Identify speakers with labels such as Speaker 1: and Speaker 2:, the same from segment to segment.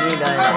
Speaker 1: நீதாயா.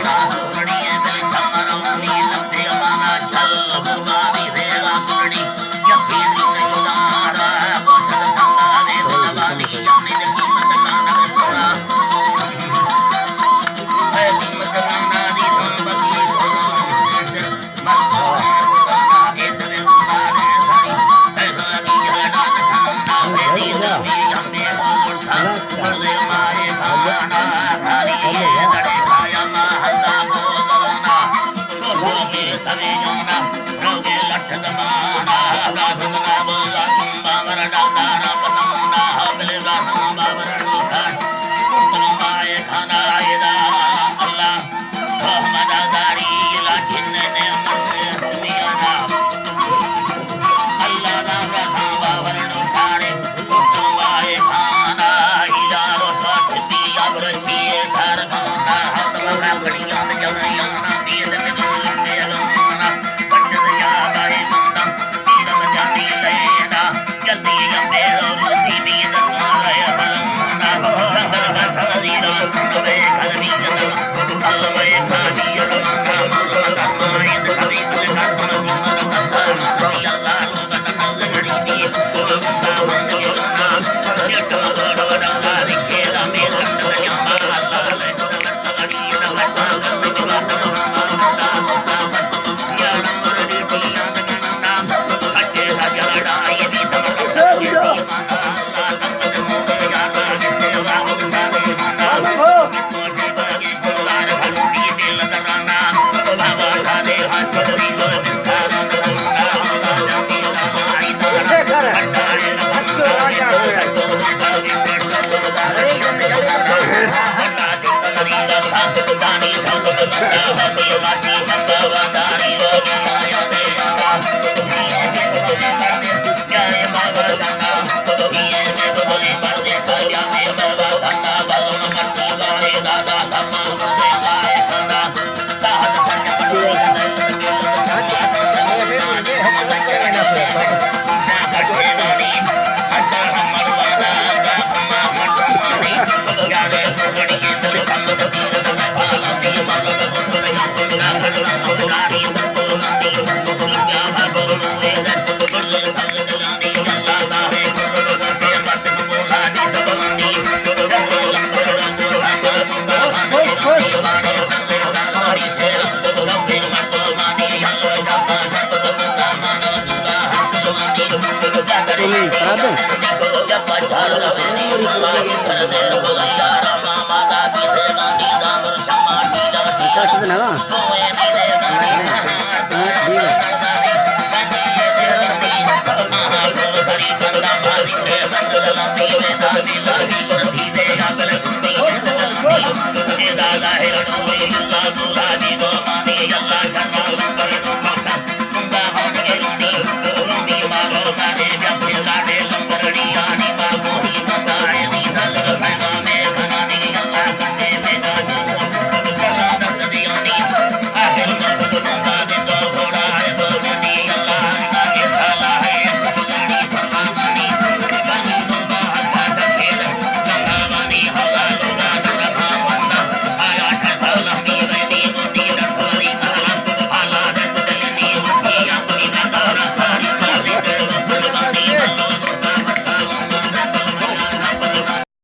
Speaker 2: ಮಾಡಿ nada. Ah.